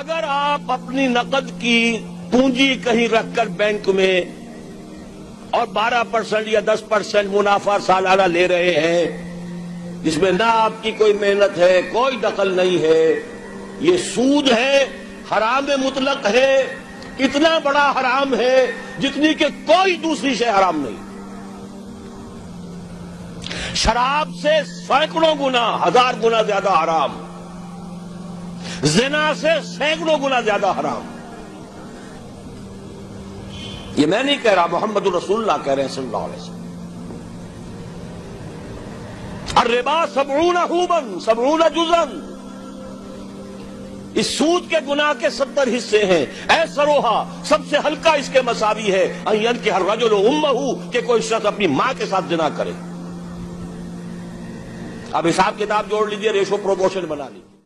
اگر آپ اپنی نقد کی پونجی کہیں رکھ کر بینک میں اور بارہ پرسنٹ یا دس پرسنٹ منافع سالانہ لے رہے ہیں، جس میں نہ آپ کی کوئی محنت ہے، کوئی دخل نہیں ہے، یہ سود ہے، حرام مطلق ہے، اتنا بڑا حرام ہے جتنی کہ کوئی دوسری شے حرام نہیں۔ شراب سے سینکڑوں گنا، ہزار گنا زیادہ حرام۔ زنا سے سینکڑوں گنا زیادہ حرام۔ یہ میں نہیں کہہ رہا، محمد الرسول اللہ کہہ رہے ہیں صلی اللہ علیہ وسلم۔ الربا سبعون حوبن سبعون جزن اس سود کے گناہ کے ستر حصے ہیں۔ اے سروہا، سب سے ہلکا اس کے مساوی ہے۔ این کے ہر رجل امہو کہ کوئی شخص اپنی ماں کے ساتھ جنا کرے۔ اب حساب کتاب جوڑ لیجیے، ریشو پروموشن بنا لیجیے